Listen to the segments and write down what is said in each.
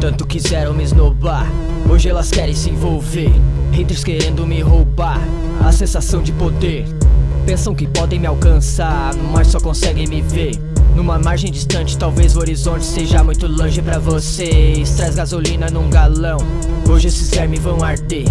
Tanto quiseram me esnobar, hoje elas querem se envolver. Haters querendo me roubar a sensação de poder. Pensam que podem me alcançar, mas só conseguem me ver. Numa margem distante, talvez o horizonte seja muito longe pra vocês. Traz gasolina num galão, hoje esses vermes vão arder.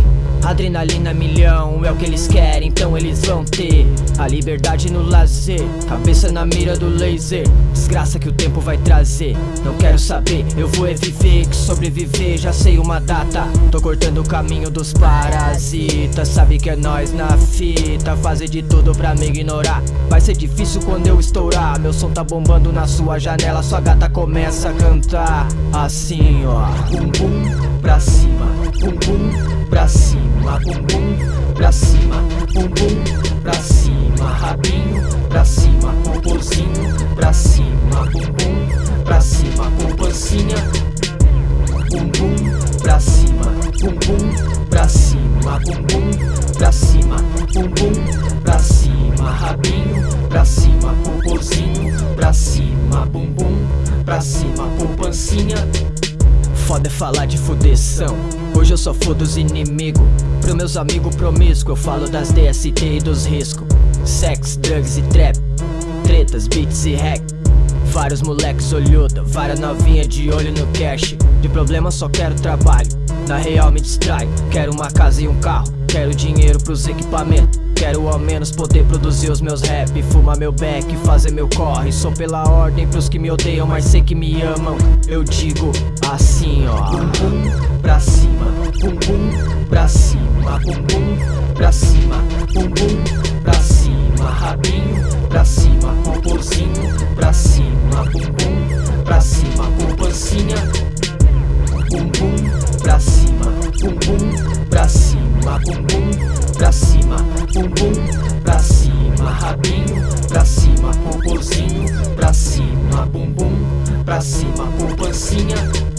Adrenalina milhão é o que eles querem, então eles vão ter a liberdade no lazer, cabeça na mira do laser. Desgraça que o tempo vai trazer. Não quero saber, eu vou é viver, que sobreviver já sei uma data. Tô cortando o caminho dos parasitas, sabe que é nós na fita. Fazer de tudo pra me ignorar. Vai ser difícil quando eu estourar. Meu som tá bombando na sua janela, sua gata começa a cantar assim, ó. Bum bum pra cima, bum bum pra cima, bum bum pra cima, bum bum pra cima, rabinho pra cima, popozinho pra cima, bum bum pra cima, poupancinha, bum bum pra cima, bum bum pra cima, bum bum pra cima, bum bum pra cima, rabinho pra cima, popozinho pra cima, bum bum pra cima, poupancinha. Foda é falar de fudeção Hoje eu só fodo os inimigos. Pro meus amigos promíscuos Eu falo das DST e dos riscos Sex, drugs e trap Tretas, beats e hack Vários moleques olhuda Várias novinha de olho no cash. De problema só quero trabalho Na real me distrai Quero uma casa e um carro Quero dinheiro pros equipamentos. Quero ao menos poder produzir os meus rap Fumar meu beck, fazer meu corre. Sou pela ordem pros que me odeiam Mas sei que me amam. Eu digo assim ó pra cima Bum bum pra cima Bum bum pra cima Bum pra cima Rabinho pra cima Popozinho pra cima Bum bum pra cima Poupancinha Bum bum pra cima Bum bum pra cima Bum pra cima Bum pra cima Rabinho pra cima Popozinho pra cima Bum bum pra cima Poupancinha